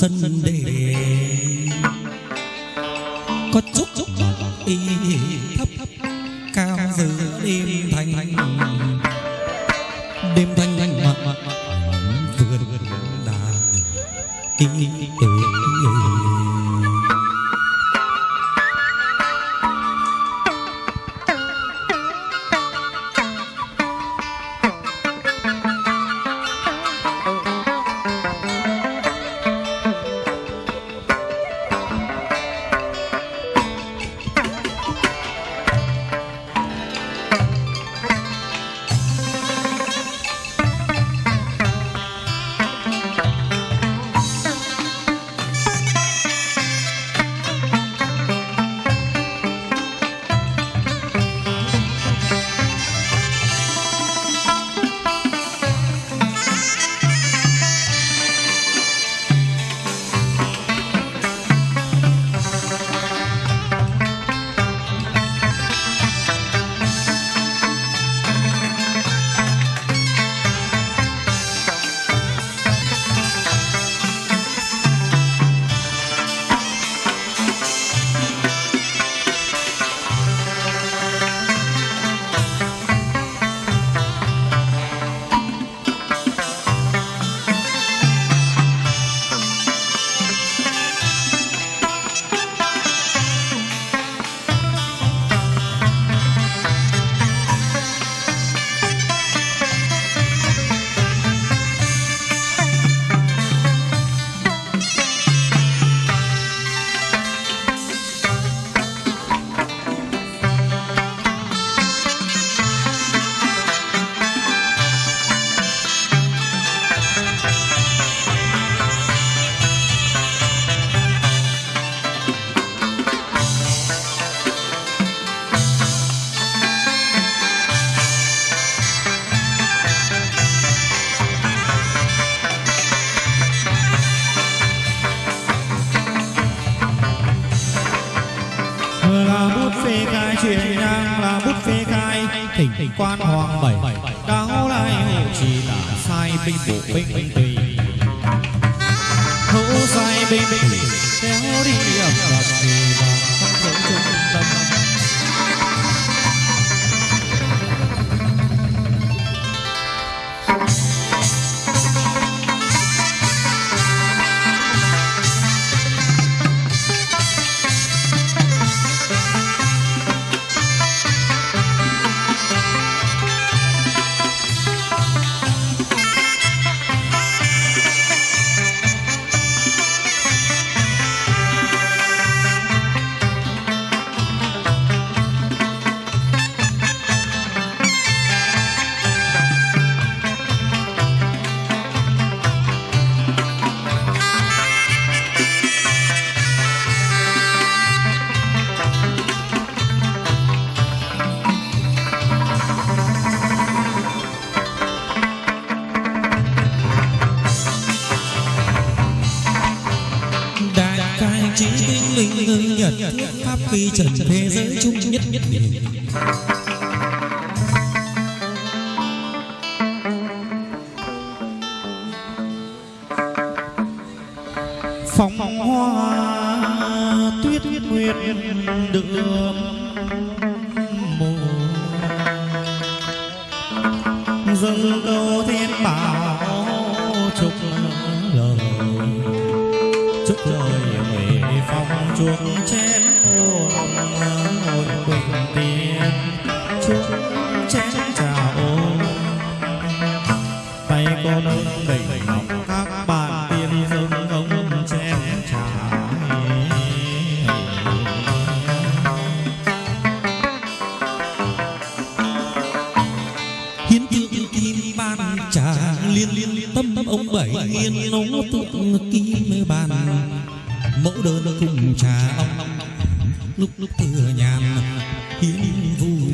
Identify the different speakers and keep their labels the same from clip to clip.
Speaker 1: sân đề. Có chút chút y thấp, cao giữa đêm thanh đêm thanh thanh mà vườn đà y
Speaker 2: quan hoàng bảy. Cáo lai hộ trì tả sai binh bộ binh.
Speaker 1: Quy trần thế giới chung nhất nhất biệt
Speaker 2: phong hoa tuyết nguyệt đường mùa dâng câu thiên bảo chúc lời. Chúc lời huệ phong chuông tay con đỉnh ngọc các bạn tiên dâng ông chén trà
Speaker 1: hiến tượng kim ban trà liên liên tâm ông bảy yên nấu tượng kim bàn. Mẫu đơn cùng trà ông, lúc lúc thừa nhàn, hiến vui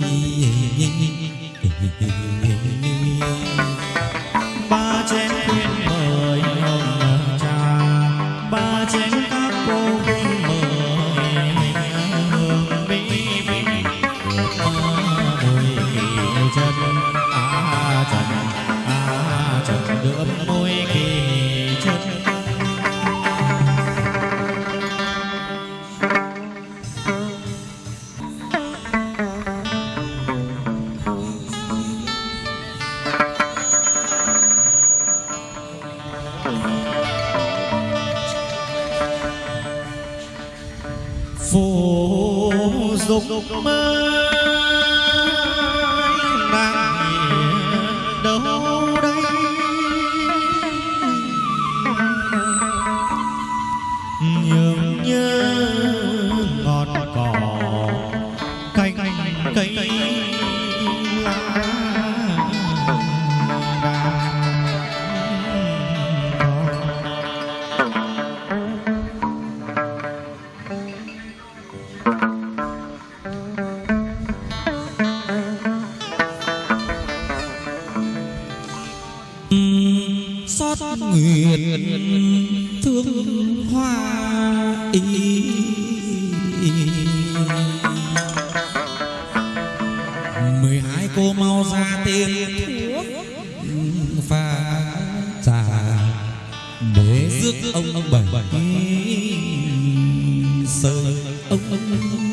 Speaker 1: ông ông ông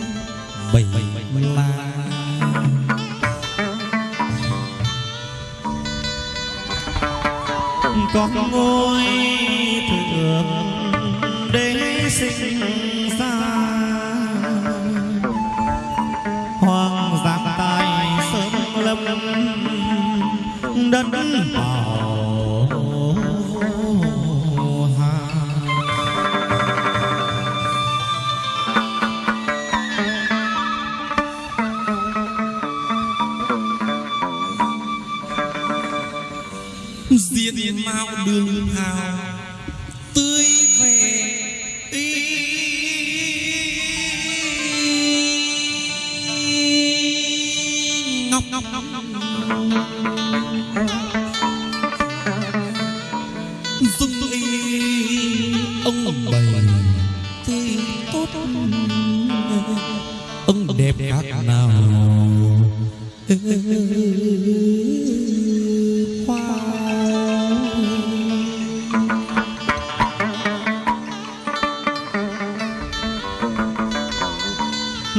Speaker 1: bảy ba
Speaker 2: con ngôi thượng để sinh ra. Hoàng giang tài sớm lâm đất
Speaker 1: diện mạo đường hào tươi vẻ ngọc ngọc ngọc ngọc.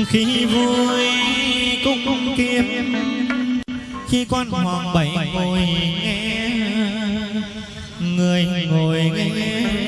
Speaker 2: khi vui cung kiếp. Khi quan hoàng bảy ngồi nghe người ngồi nghe.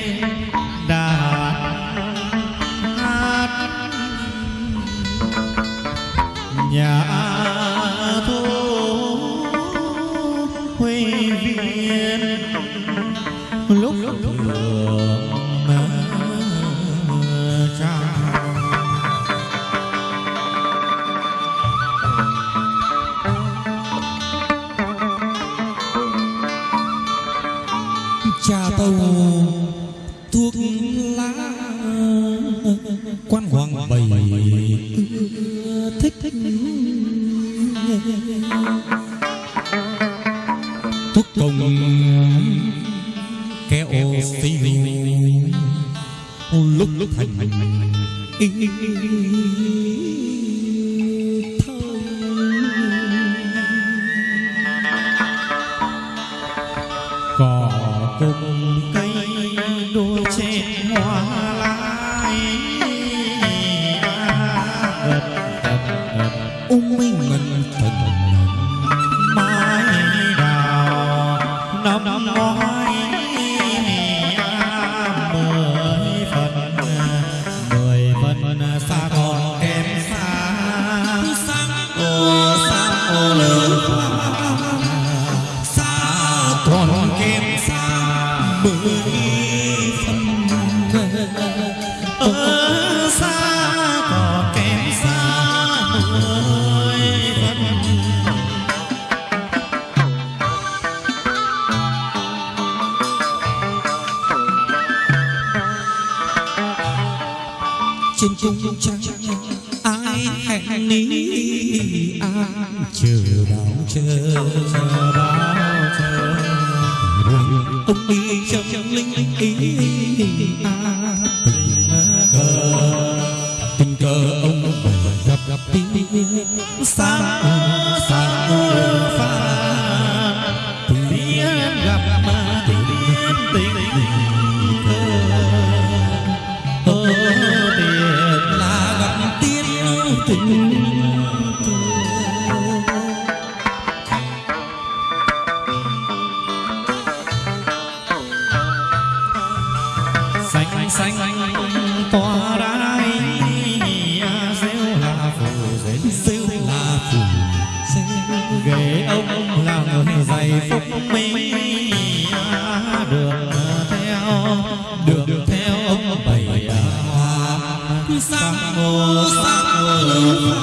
Speaker 1: Sang mô sang mô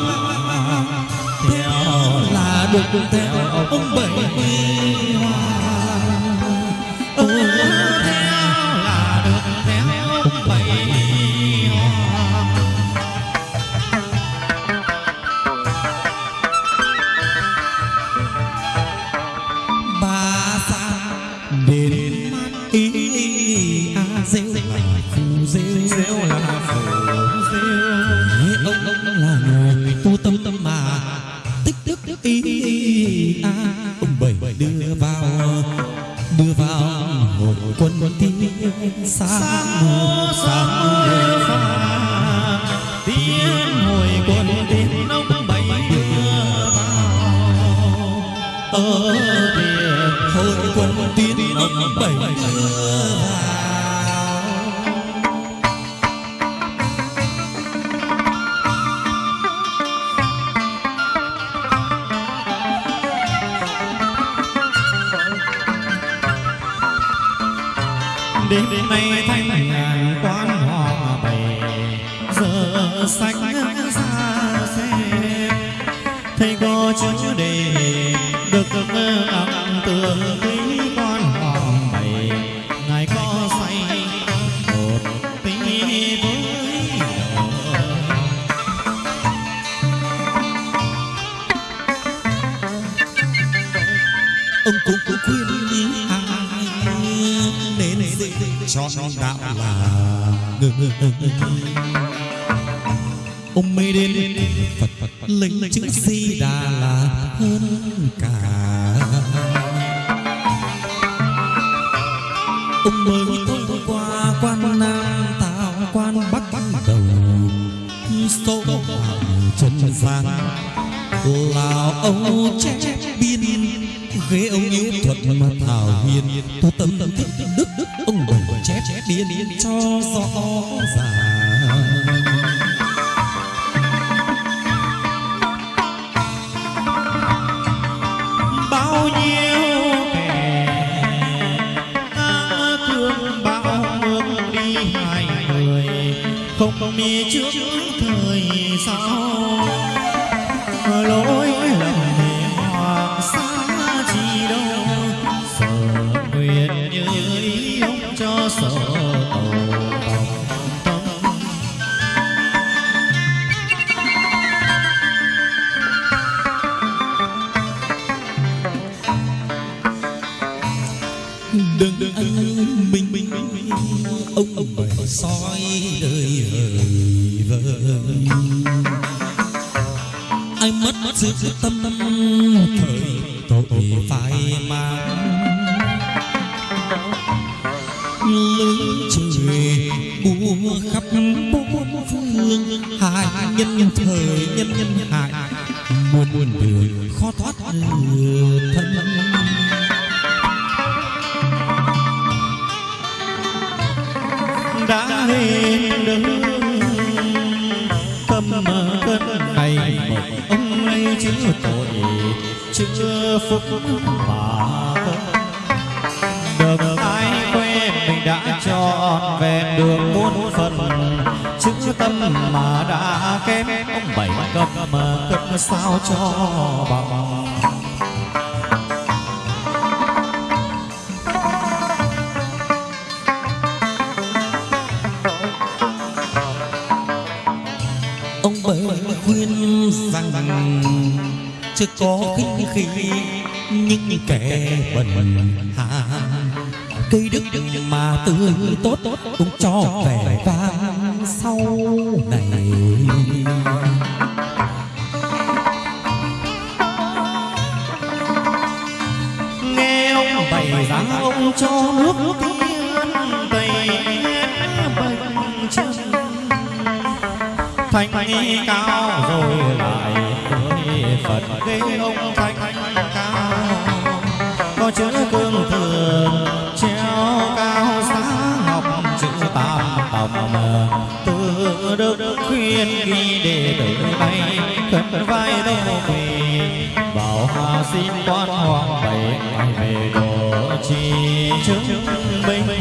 Speaker 1: theo là được theo ông bảy hoa
Speaker 2: đêm nay thanh ngàn quan họ bày giờ sách ra xem thầy có chữ đề được ấm
Speaker 1: ông mê đến, phật phật linh chữ di đà là hơn cả. Ông mới thông qua quan nam tạo quan bắt đầu. Sổ chân gian là ông chép biên ghế ông yếu thuật mà thảo hiền tu tâm tâm thích đức chép biên cho rõ ràng.
Speaker 2: Bao nhiêu kẻ tha thương bao mương đi hai người, không không đi trước ông
Speaker 1: ông bảy soi đời hời vơi ai mất mất sự tâm tâm thời tội phải mang. Lưỡi trời búa khắp bốn phương, hai nhân thời nhân nhân hại. Muôn muôn đường khó thoát thân.
Speaker 2: Đã đứng tâm cân này một ông lấy chữ tội chưa phúc mà được ai quên mình đã trọn về được muôn phần chữ tâm mà đã kém. Ông bảy cấp mà cân sao cho bằng?
Speaker 1: Chưa có khinh khi những kẻ bần hà cây đức mà tươi tốt cũng cho vẻ vang sau này.
Speaker 2: Nghe ông bày ra ông cho nước tiên bày bệnh chân. Thành cao rồi lại chữ cương thường treo cao sáng ngọc chữ tam tòng từ đức khuyên ghi để đổi bay, khấn vai đâu về. Bảo hà xin quan hoàng bảy về đồ chi chứng minh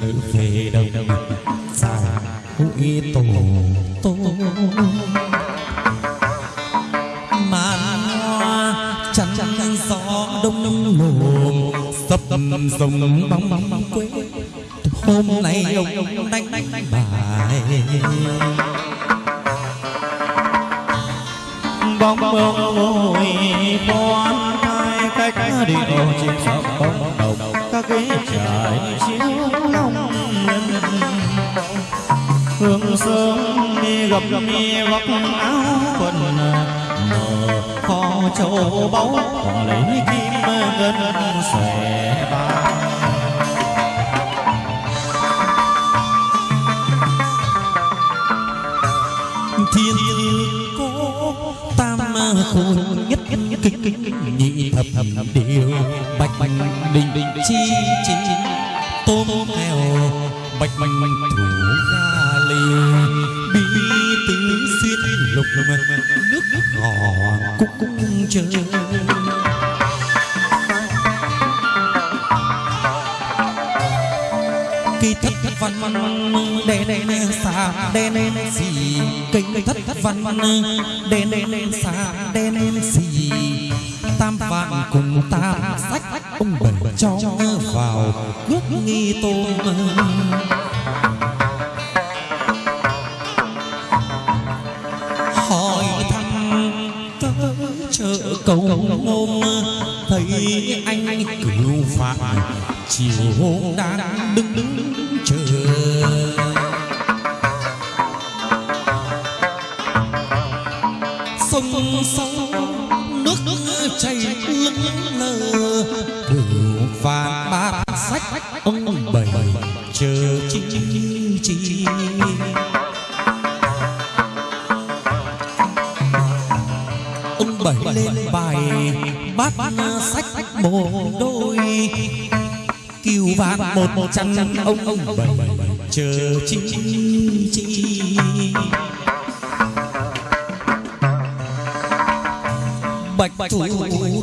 Speaker 1: nữ về đồng xa hội tổ tổ màn hoa chăn gió đông đông nổ sập rồng bóng bóng bóng quê hôm nay ông đánh đánh bài
Speaker 2: bóng bóng ngồi quan hai cách điệu chim sập bóng đầu các ghế trải chiếu sớm mi gặp mi góc áo quần mở kho châu báu còn lấy kim ngân xòe vàng
Speaker 1: thiên cố tam khôn nhất nhất kính kính nhị thập điều bạch bạch đình đình chi chi tôm heo bạch bạch thủ ga lì bi tứ xuyên lục nước gò cúc cúc chơi cây thất thất văn văn đen đen xa đen đen xì. Cây thất thất văn văn đen đen xa đen đen xì. Tam vạn cùng tam sách ông bảy cho vào cước nghi tôn. Cầu ngôn thấy anh cửu phạm chiều hôm đang đứng đứng chờ sông sông nước nước chảy lững lờ cửu phạm bát sách ông bảy, chờ chi chi chi. Bát sách một đôi kiều vàng một một trăm ông ông bảy chờ chi chi bạch thủ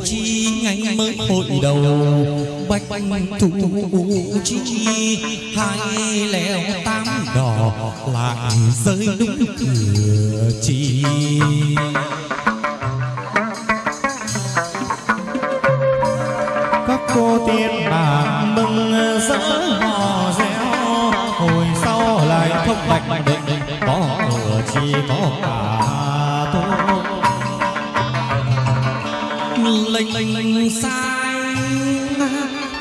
Speaker 1: chi ngày mới hội đầu bạch thủ chi hai lèo tám đỏ lại rơi đúng cửa chi sai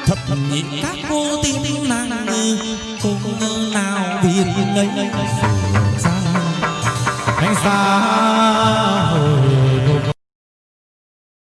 Speaker 1: thập nhị các cô tin nàng cô nào biết lấy ra
Speaker 2: anh xa